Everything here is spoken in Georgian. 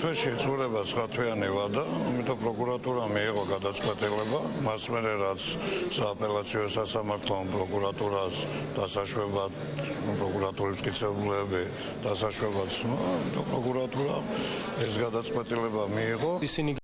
თვეში იწურება ცხათვიანი ვადა, ამიტომ პროკურატურა მიიღო გადაწყვეტილება, მას მერე რაც სააპელაციო სასამართლომ პროკურატურას დასაშვებად პროკურატურის მტკიცებულები დასაშვებად სმა, ამიტომ პროკურატურა ეს გადაწყვეტილება მიიღო. ისინი